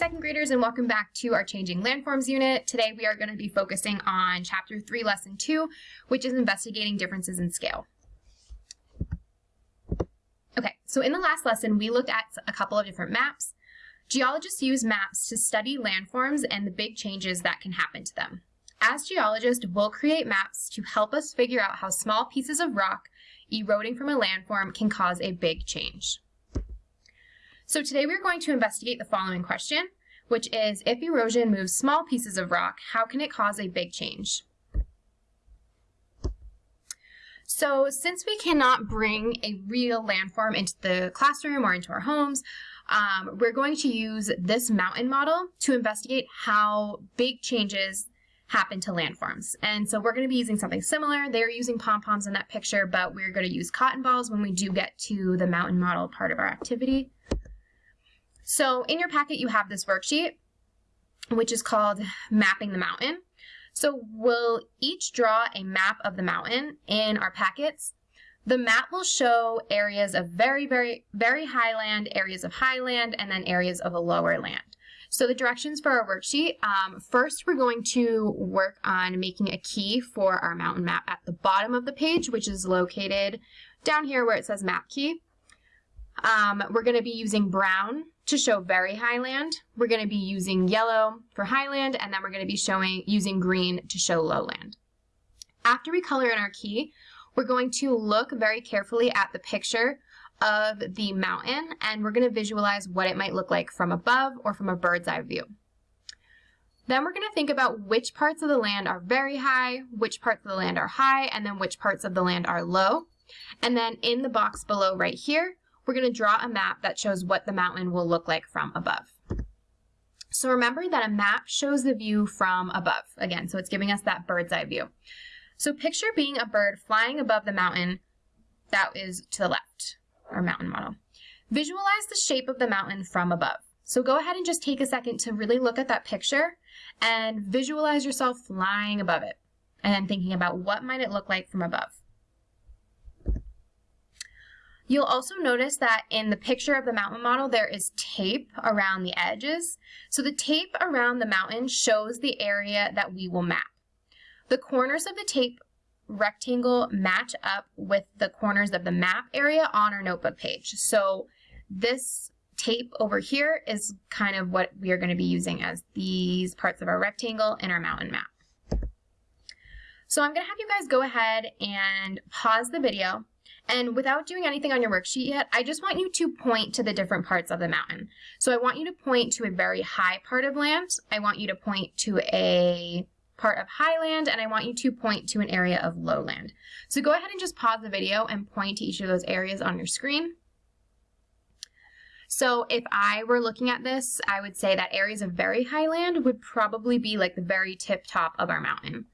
second graders, and welcome back to our Changing Landforms unit. Today we are going to be focusing on Chapter 3, Lesson 2, which is investigating differences in scale. Okay, so in the last lesson, we looked at a couple of different maps. Geologists use maps to study landforms and the big changes that can happen to them. As geologists, we'll create maps to help us figure out how small pieces of rock eroding from a landform can cause a big change. So today we're going to investigate the following question, which is if erosion moves small pieces of rock, how can it cause a big change? So since we cannot bring a real landform into the classroom or into our homes, um, we're going to use this mountain model to investigate how big changes happen to landforms. And so we're going to be using something similar. They're using pom-poms in that picture, but we're going to use cotton balls when we do get to the mountain model part of our activity. So in your packet, you have this worksheet, which is called Mapping the Mountain. So we'll each draw a map of the mountain in our packets. The map will show areas of very, very, very high land, areas of high land, and then areas of a lower land. So the directions for our worksheet, um, first we're going to work on making a key for our mountain map at the bottom of the page, which is located down here where it says map key. Um, we're going to be using brown to show very highland. We're going to be using yellow for highland, and then we're going to be showing using green to show lowland. After we color in our key, we're going to look very carefully at the picture of the mountain, and we're going to visualize what it might look like from above or from a bird's eye view. Then we're going to think about which parts of the land are very high, which parts of the land are high, and then which parts of the land are low. And then in the box below right here, we're going to draw a map that shows what the mountain will look like from above. So remember that a map shows the view from above, again, so it's giving us that bird's eye view. So picture being a bird flying above the mountain that is to the left, our mountain model. Visualize the shape of the mountain from above. So go ahead and just take a second to really look at that picture and visualize yourself flying above it and then thinking about what might it look like from above. You'll also notice that in the picture of the mountain model, there is tape around the edges. So the tape around the mountain shows the area that we will map. The corners of the tape rectangle match up with the corners of the map area on our notebook page. So this tape over here is kind of what we are going to be using as these parts of our rectangle in our mountain map. So I'm going to have you guys go ahead and pause the video and without doing anything on your worksheet yet, I just want you to point to the different parts of the mountain. So I want you to point to a very high part of land. I want you to point to a part of highland, and I want you to point to an area of lowland. So go ahead and just pause the video and point to each of those areas on your screen. So if I were looking at this, I would say that areas of very highland would probably be like the very tip top of our mountain.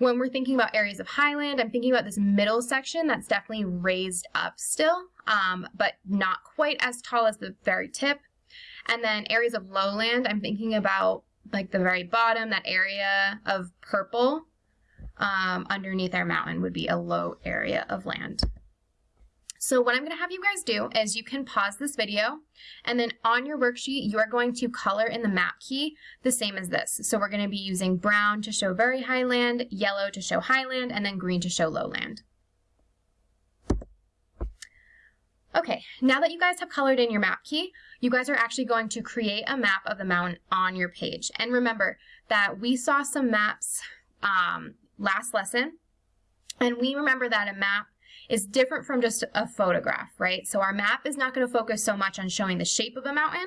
When we're thinking about areas of highland, I'm thinking about this middle section that's definitely raised up still, um, but not quite as tall as the very tip. And then areas of lowland, I'm thinking about like the very bottom, that area of purple um, underneath our mountain would be a low area of land. So what I'm going to have you guys do is you can pause this video and then on your worksheet you are going to color in the map key the same as this. So we're going to be using brown to show very highland, yellow to show highland, and then green to show lowland. Okay, now that you guys have colored in your map key, you guys are actually going to create a map of the mountain on your page. And remember that we saw some maps um, last lesson, and we remember that a map is different from just a photograph, right? So our map is not going to focus so much on showing the shape of a mountain,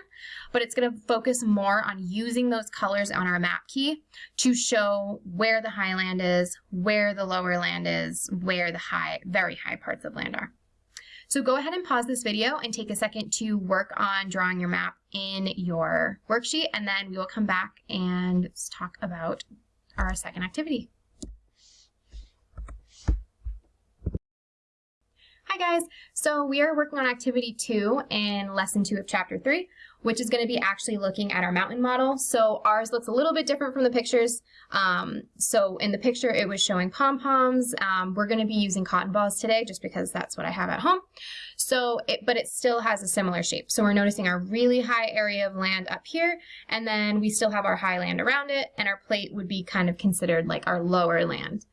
but it's going to focus more on using those colors on our map key to show where the highland is, where the lower land is, where the high, very high parts of land are. So go ahead and pause this video and take a second to work on drawing your map in your worksheet, and then we will come back and talk about our second activity. Guys, so we are working on activity two in lesson two of chapter three, which is going to be actually looking at our mountain model. So ours looks a little bit different from the pictures. Um, so in the picture it was showing pom-poms. Um, we're going to be using cotton balls today just because that's what I have at home. So, it, but it still has a similar shape. So we're noticing our really high area of land up here, and then we still have our high land around it, and our plate would be kind of considered like our lower land.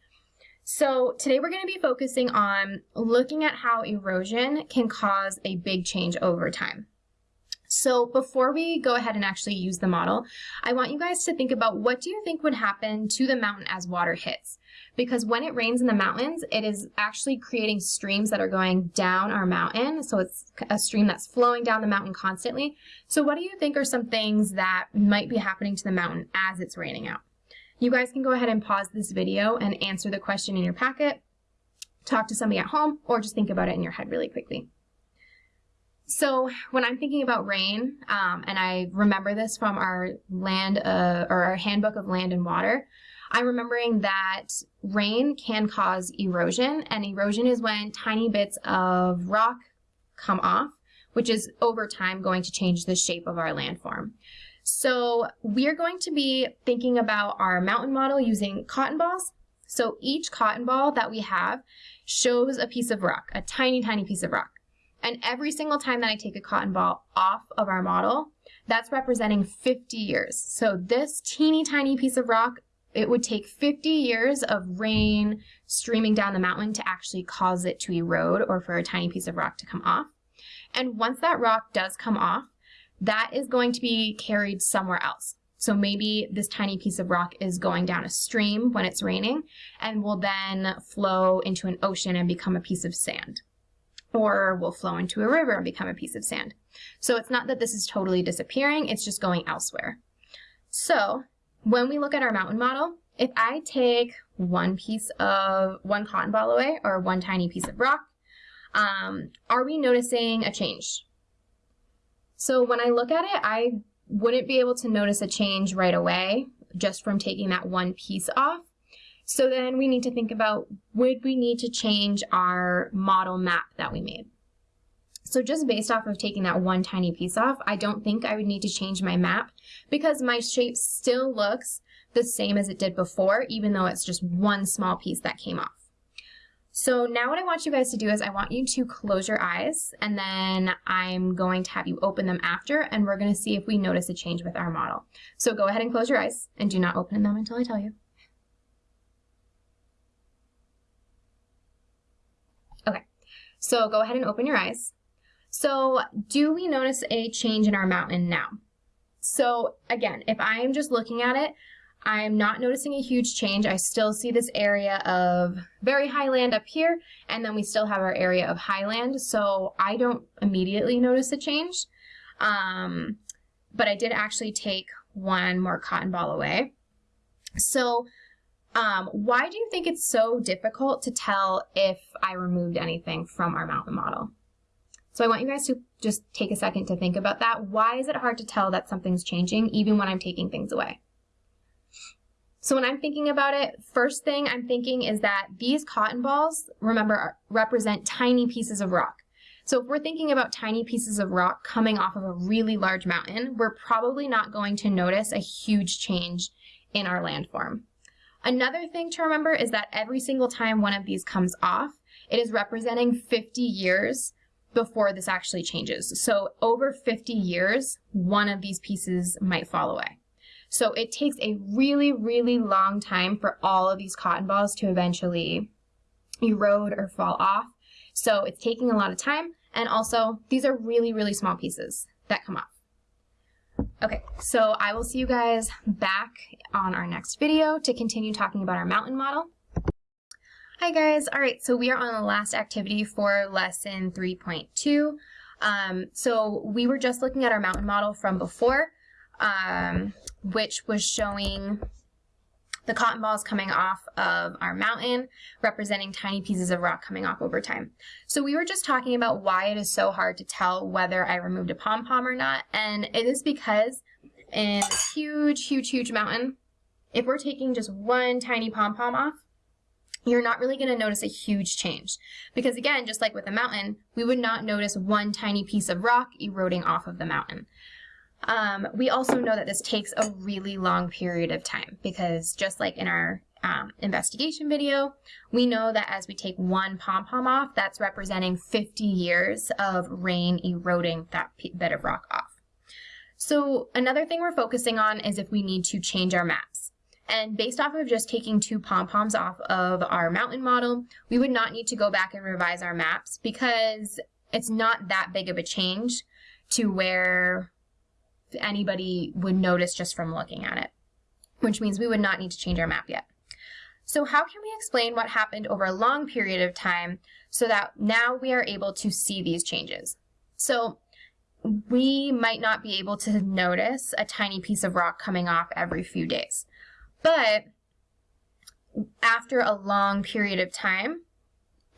So today we're going to be focusing on looking at how erosion can cause a big change over time. So before we go ahead and actually use the model, I want you guys to think about what do you think would happen to the mountain as water hits? Because when it rains in the mountains, it is actually creating streams that are going down our mountain. So it's a stream that's flowing down the mountain constantly. So what do you think are some things that might be happening to the mountain as it's raining out? You guys can go ahead and pause this video and answer the question in your packet, talk to somebody at home, or just think about it in your head really quickly. So when I'm thinking about rain, um, and I remember this from our land uh, or our handbook of land and water, I'm remembering that rain can cause erosion, and erosion is when tiny bits of rock come off, which is over time going to change the shape of our landform. So we're going to be thinking about our mountain model using cotton balls. So each cotton ball that we have shows a piece of rock, a tiny, tiny piece of rock. And every single time that I take a cotton ball off of our model, that's representing 50 years. So this teeny tiny piece of rock, it would take 50 years of rain streaming down the mountain to actually cause it to erode or for a tiny piece of rock to come off. And once that rock does come off, that is going to be carried somewhere else. So maybe this tiny piece of rock is going down a stream when it's raining and will then flow into an ocean and become a piece of sand. Or will flow into a river and become a piece of sand. So it's not that this is totally disappearing, it's just going elsewhere. So when we look at our mountain model, if I take one piece of, one cotton ball away or one tiny piece of rock, um, are we noticing a change? So when I look at it, I wouldn't be able to notice a change right away just from taking that one piece off. So then we need to think about, would we need to change our model map that we made? So just based off of taking that one tiny piece off, I don't think I would need to change my map because my shape still looks the same as it did before, even though it's just one small piece that came off. So now what I want you guys to do is I want you to close your eyes and then I'm going to have you open them after and we're going to see if we notice a change with our model. So go ahead and close your eyes and do not open them until I tell you. Okay, so go ahead and open your eyes. So do we notice a change in our mountain now? So again, if I am just looking at it, I'm not noticing a huge change. I still see this area of very high land up here, and then we still have our area of high land, so I don't immediately notice a change. Um, but I did actually take one more cotton ball away. So um, why do you think it's so difficult to tell if I removed anything from our mountain model? So I want you guys to just take a second to think about that. Why is it hard to tell that something's changing even when I'm taking things away? So when I'm thinking about it, first thing I'm thinking is that these cotton balls, remember, represent tiny pieces of rock. So if we're thinking about tiny pieces of rock coming off of a really large mountain, we're probably not going to notice a huge change in our landform. Another thing to remember is that every single time one of these comes off, it is representing 50 years before this actually changes. So over 50 years, one of these pieces might fall away. So it takes a really, really long time for all of these cotton balls to eventually erode or fall off. So it's taking a lot of time. And also, these are really, really small pieces that come off. Okay, so I will see you guys back on our next video to continue talking about our mountain model. Hi guys, all right, so we are on the last activity for lesson 3.2. Um, so we were just looking at our mountain model from before um, which was showing the cotton balls coming off of our mountain, representing tiny pieces of rock coming off over time. So we were just talking about why it is so hard to tell whether I removed a pom-pom or not, and it is because in this huge, huge, huge mountain, if we're taking just one tiny pom-pom off, you're not really going to notice a huge change. Because again, just like with a mountain, we would not notice one tiny piece of rock eroding off of the mountain. Um, we also know that this takes a really long period of time because just like in our um, investigation video, we know that as we take one pom-pom off, that's representing 50 years of rain eroding that bit of rock off. So another thing we're focusing on is if we need to change our maps. And based off of just taking two pom-poms off of our mountain model, we would not need to go back and revise our maps because it's not that big of a change to where anybody would notice just from looking at it, which means we would not need to change our map yet. So how can we explain what happened over a long period of time so that now we are able to see these changes? So we might not be able to notice a tiny piece of rock coming off every few days. But after a long period of time,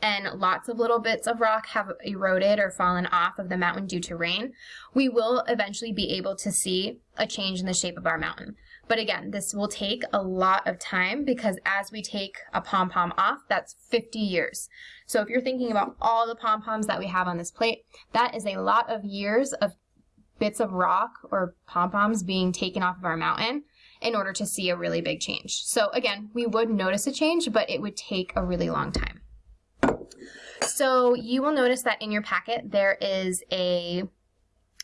and lots of little bits of rock have eroded or fallen off of the mountain due to rain, we will eventually be able to see a change in the shape of our mountain. But again, this will take a lot of time because as we take a pom-pom off, that's 50 years. So if you're thinking about all the pom-poms that we have on this plate, that is a lot of years of bits of rock or pom-poms being taken off of our mountain in order to see a really big change. So again, we would notice a change, but it would take a really long time. So you will notice that in your packet there is a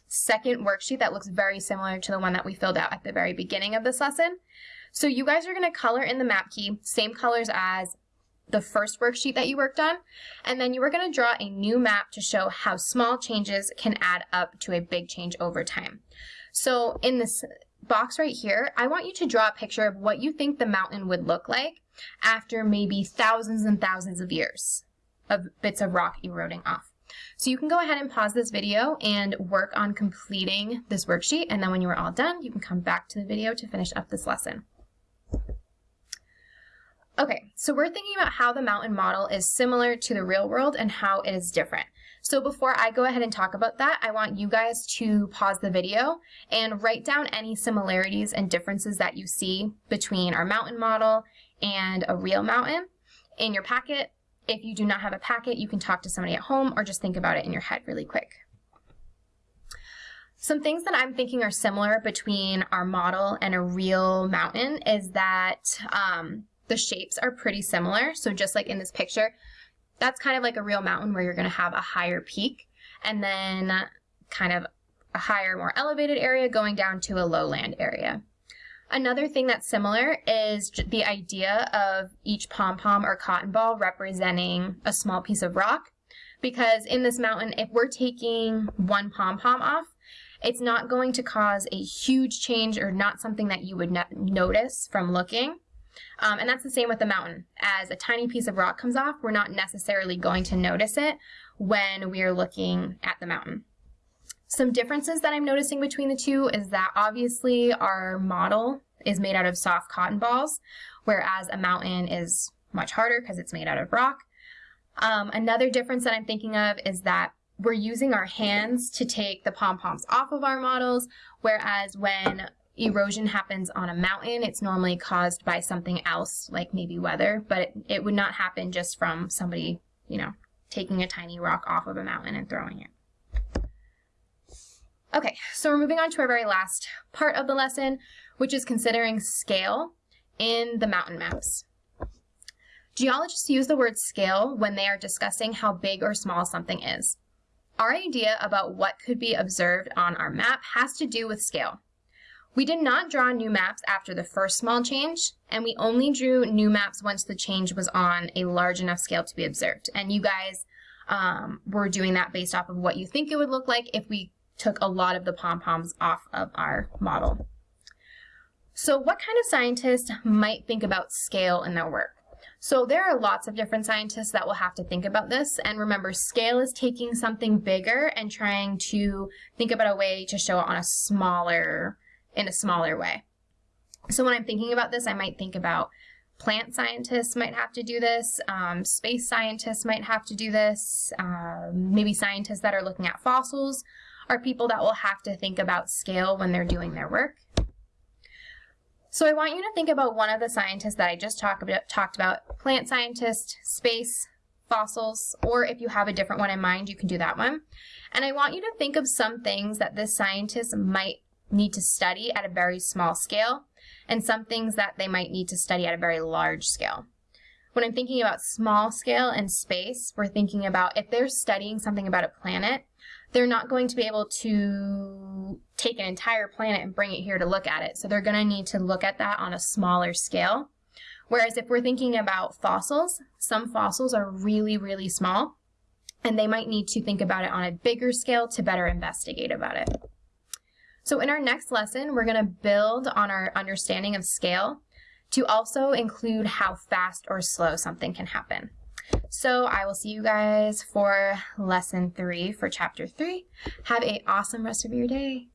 second worksheet that looks very similar to the one that we filled out at the very beginning of this lesson. So you guys are going to color in the map key, same colors as the first worksheet that you worked on, and then you are going to draw a new map to show how small changes can add up to a big change over time. So in this box right here, I want you to draw a picture of what you think the mountain would look like after maybe thousands and thousands of years of bits of rock eroding off. So you can go ahead and pause this video and work on completing this worksheet. And then when you are all done, you can come back to the video to finish up this lesson. Okay, so we're thinking about how the mountain model is similar to the real world and how it is different. So before I go ahead and talk about that, I want you guys to pause the video and write down any similarities and differences that you see between our mountain model and a real mountain in your packet if you do not have a packet, you can talk to somebody at home or just think about it in your head really quick. Some things that I'm thinking are similar between our model and a real mountain is that um, the shapes are pretty similar. So just like in this picture, that's kind of like a real mountain where you're going to have a higher peak and then kind of a higher, more elevated area going down to a lowland area. Another thing that's similar is the idea of each pom-pom or cotton ball representing a small piece of rock. Because in this mountain, if we're taking one pom-pom off, it's not going to cause a huge change or not something that you would notice from looking. Um, and that's the same with the mountain. As a tiny piece of rock comes off, we're not necessarily going to notice it when we are looking at the mountain. Some differences that I'm noticing between the two is that obviously our model is made out of soft cotton balls, whereas a mountain is much harder because it's made out of rock. Um, another difference that I'm thinking of is that we're using our hands to take the pom-poms off of our models, whereas when erosion happens on a mountain, it's normally caused by something else, like maybe weather, but it, it would not happen just from somebody, you know, taking a tiny rock off of a mountain and throwing it. Okay, so we're moving on to our very last part of the lesson, which is considering scale in the mountain maps. Geologists use the word scale when they are discussing how big or small something is. Our idea about what could be observed on our map has to do with scale. We did not draw new maps after the first small change, and we only drew new maps once the change was on a large enough scale to be observed. And you guys um, were doing that based off of what you think it would look like if we took a lot of the pom-poms off of our model. So what kind of scientist might think about scale in their work? So there are lots of different scientists that will have to think about this. And remember, scale is taking something bigger and trying to think about a way to show it on a smaller, in a smaller way. So when I'm thinking about this, I might think about plant scientists might have to do this, um, space scientists might have to do this, um, maybe scientists that are looking at fossils are people that will have to think about scale when they're doing their work. So I want you to think about one of the scientists that I just talked about, talked about, plant scientist, space, fossils, or if you have a different one in mind, you can do that one. And I want you to think of some things that this scientist might need to study at a very small scale and some things that they might need to study at a very large scale. When I'm thinking about small scale and space, we're thinking about if they're studying something about a planet, they're not going to be able to take an entire planet and bring it here to look at it. So they're going to need to look at that on a smaller scale. Whereas if we're thinking about fossils, some fossils are really, really small, and they might need to think about it on a bigger scale to better investigate about it. So in our next lesson, we're going to build on our understanding of scale to also include how fast or slow something can happen. So I will see you guys for lesson three for chapter three. Have a awesome rest of your day.